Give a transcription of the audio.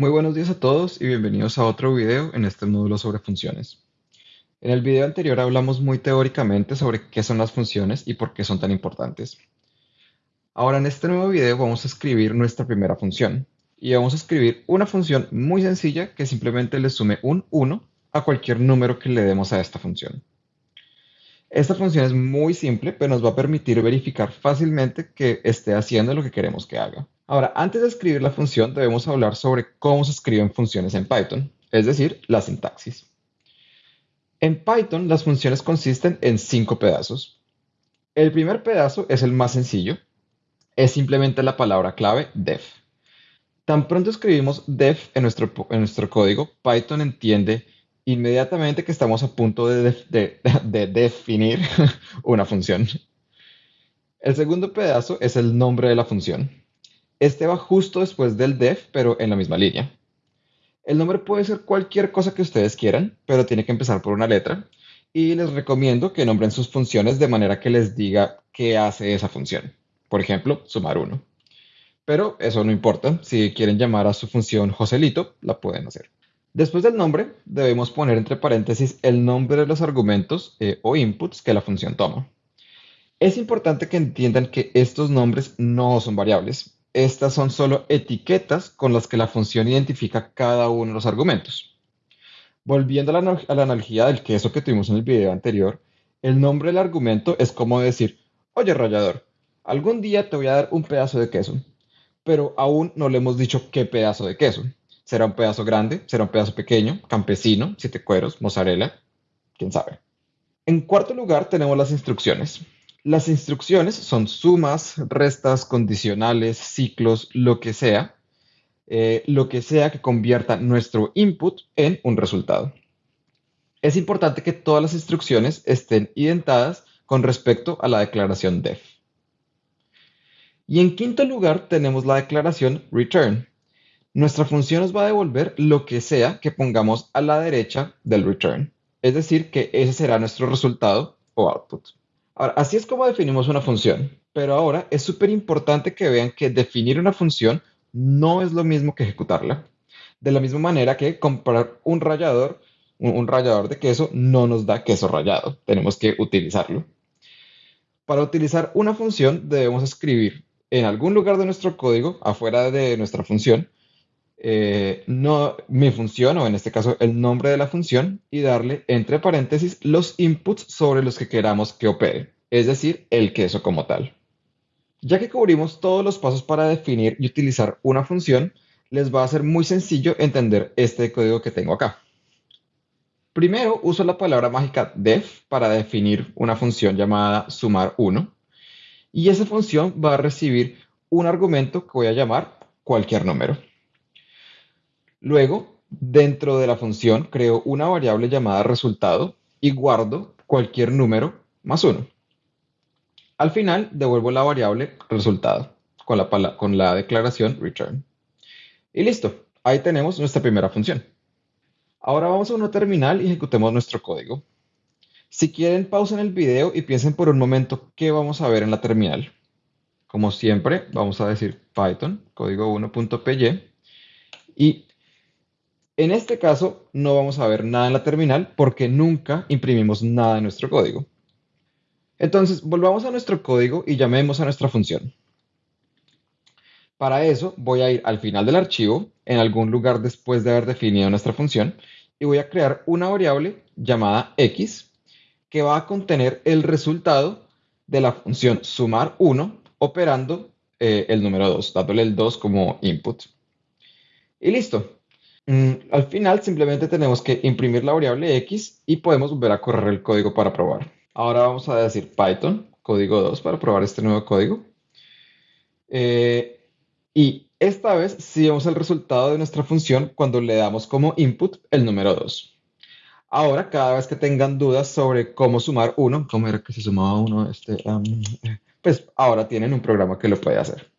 Muy buenos días a todos y bienvenidos a otro video en este módulo sobre funciones. En el video anterior hablamos muy teóricamente sobre qué son las funciones y por qué son tan importantes. Ahora en este nuevo video vamos a escribir nuestra primera función y vamos a escribir una función muy sencilla que simplemente le sume un 1 a cualquier número que le demos a esta función. Esta función es muy simple, pero nos va a permitir verificar fácilmente que esté haciendo lo que queremos que haga. Ahora, antes de escribir la función, debemos hablar sobre cómo se escriben funciones en Python, es decir, la sintaxis. En Python, las funciones consisten en cinco pedazos. El primer pedazo es el más sencillo. Es simplemente la palabra clave def. Tan pronto escribimos def en nuestro, en nuestro código, Python entiende inmediatamente que estamos a punto de, definir una función. El segundo pedazo es el nombre de la función. Este va justo después del def, pero en la misma línea. El nombre puede ser cualquier cosa que ustedes quieran, pero tiene que empezar por una letra. Y les recomiendo que nombren sus funciones de manera que les diga qué hace esa función. Por ejemplo, sumar uno. Pero eso no importa. Si quieren llamar a su función Joselito, la pueden hacer. Después del nombre, debemos poner entre paréntesis el nombre de los argumentos eh, o inputs que la función toma. Es importante que entiendan que estos nombres no son variables. Estas son solo etiquetas con las que la función identifica cada uno de los argumentos. Volviendo a la, analogía del queso que tuvimos en el video anterior, el nombre del argumento es como decir, oye rayador, algún día te voy a dar un pedazo de queso, pero aún no le hemos dicho qué pedazo de queso. Será un pedazo grande, será un pedazo pequeño, campesino, siete cueros, mozzarella, quién sabe. En cuarto lugar tenemos las instrucciones. Las instrucciones son sumas, restas, condicionales, ciclos, lo que sea, eh, lo que sea que convierta nuestro input en un resultado. Es importante que todas las instrucciones estén identadas con respecto a la declaración def. Y en quinto lugar tenemos la declaración return, nuestra función nos va a devolver lo que sea que pongamos a la derecha del return. Es decir, que ese será nuestro resultado o output. Ahora, así es como definimos una función. Pero ahora es súper importante que vean que definir una función no es lo mismo que ejecutarla. De la misma manera que comprar un rallador, un rallador de queso no nos da queso rallado. Tenemos que utilizarlo. Para utilizar una función debemos escribir en algún lugar de nuestro código, afuera de nuestra función, eh, no, mi función, o en este caso el nombre de la función, y darle entre paréntesis los inputs sobre los que queramos que opere, es decir, el queso como tal. Ya que cubrimos todos los pasos para definir y utilizar una función, les va a ser muy sencillo entender este código que tengo acá. Primero uso la palabra mágica def para definir una función llamada sumar1 y esa función va a recibir un argumento que voy a llamar cualquier número. Luego, dentro de la función, creo una variable llamada resultado y guardo cualquier número más uno. Al final, devuelvo la variable resultado con la, con la declaración return. Y listo, ahí tenemos nuestra primera función. Ahora vamos a una terminal y ejecutemos nuestro código. Si quieren, pausen el video y piensen por un momento qué vamos a ver en la terminal. Como siempre, vamos a decir Python, código 1.py, y en este caso, no vamos a ver nada en la terminal porque nunca imprimimos nada en nuestro código. Entonces, volvamos a nuestro código y llamemos a nuestra función. Para eso, voy a ir al final del archivo, en algún lugar después de haber definido nuestra función, y voy a crear una variable llamada x que va a contener el resultado de la función sumar 1 operando eh, el número 2, dándole el 2 como input. Y listo. Mm, al final simplemente tenemos que imprimir la variable x y podemos volver a correr el código para probar. Ahora vamos a decir Python, código 2, para probar este nuevo código. Eh, y esta vez sí vemos el resultado de nuestra función cuando le damos como input el número 2. Ahora, cada vez que tengan dudas sobre cómo sumar 1, cómo era que se sumaba 1, este, eh, pues ahora tienen un programa que lo puede hacer.